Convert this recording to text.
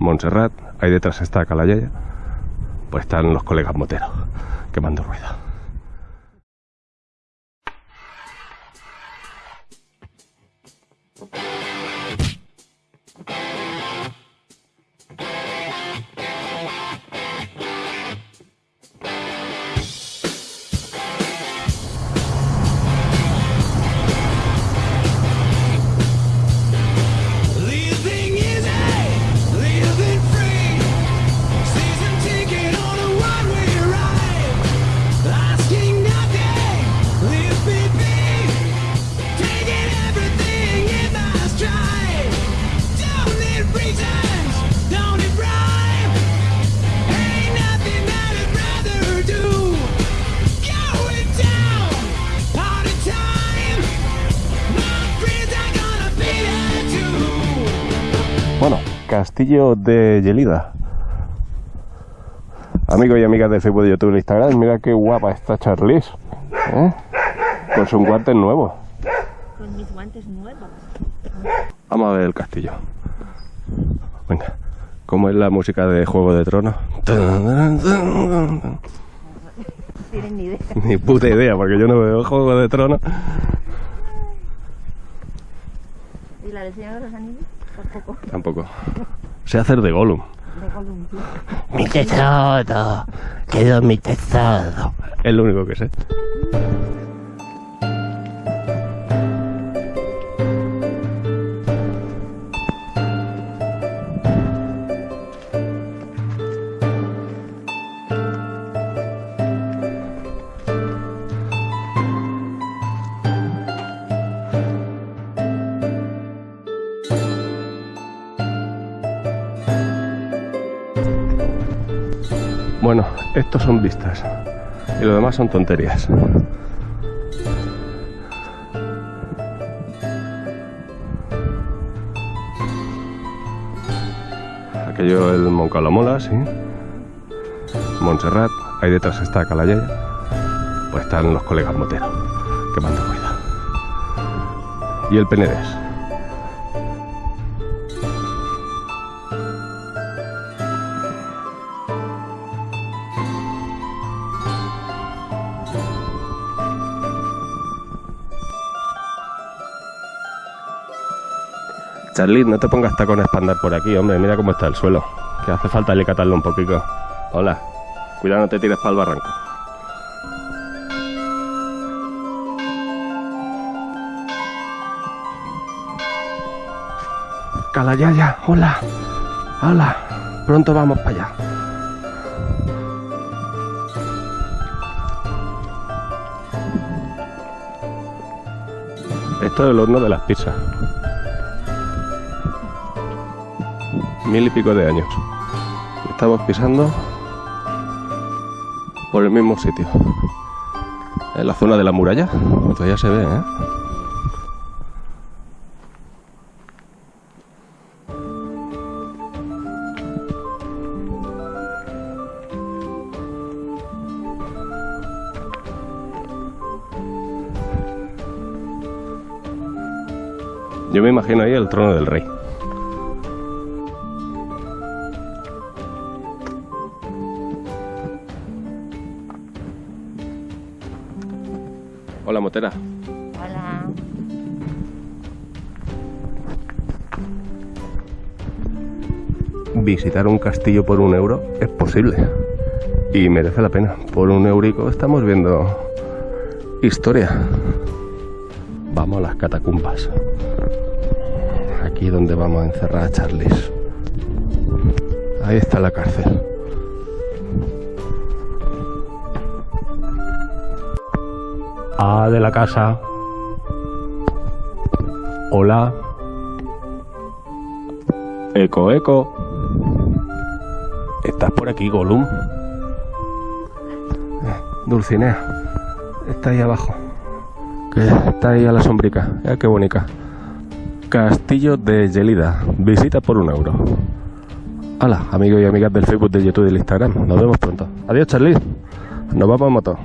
Montserrat, ahí detrás está Calayaya, pues están los colegas moteros quemando rueda. Bueno, Castillo de Yelida. Amigos y amigas de Facebook, de YouTube y Instagram, mira qué guapa está Charlize. ¿eh? Con sus guantes nuevos. Con mis guantes nuevos. Vamos a ver el castillo. Venga, ¿cómo es la música de Juego de Tronos? Tienen ni idea. Ni puta idea, porque yo no veo Juego de Tronos. ¿Y la del Señor de los Anillos? Tampoco. Tampoco. Sé hacer de Gollum. De Gollum, tío. Mi tesoro, quedó mi tesoro. Es lo único que sé. Bueno, estos son vistas. Y lo demás son tonterías. Aquello el Moncalamola, sí. Montserrat, ahí detrás está Calayaya. Pues están los colegas moteros, quemando rueda. Y el Penedés. Charlie, no te pongas tacones para andar por aquí, hombre. Mira cómo está el suelo. Que hace falta alicatarlo un poquito. Hola. Cuidado, no te tires para el barranco. Calayaya, hola. Hola. Pronto vamos para allá. Esto es el horno de las pizzas. Mil y pico de años. Estamos pisando por el mismo sitio. En la zona de la muralla. Todavía se ve, ¿eh? Yo me imagino ahí el trono del rey. Hola, motera. Hola. Visitar un castillo por un euro es posible. Y merece la pena. Por un eurico estamos viendo historia. Vamos a las catacumbas. Aquí donde vamos a encerrar a Charles. Ahí está la cárcel. A de la casa. Hola. Eco, eco. ¿Estás por aquí, Gollum? Eh, Dulcinea. Está ahí abajo. Que está ahí a la sombrica. Mira qué bonita. Castillo de Gelida. Visita por un euro. Hola, amigos y amigas del Facebook, del YouTube y del Instagram. Nos vemos pronto. Adiós, Charlie. Nos vamos en moto.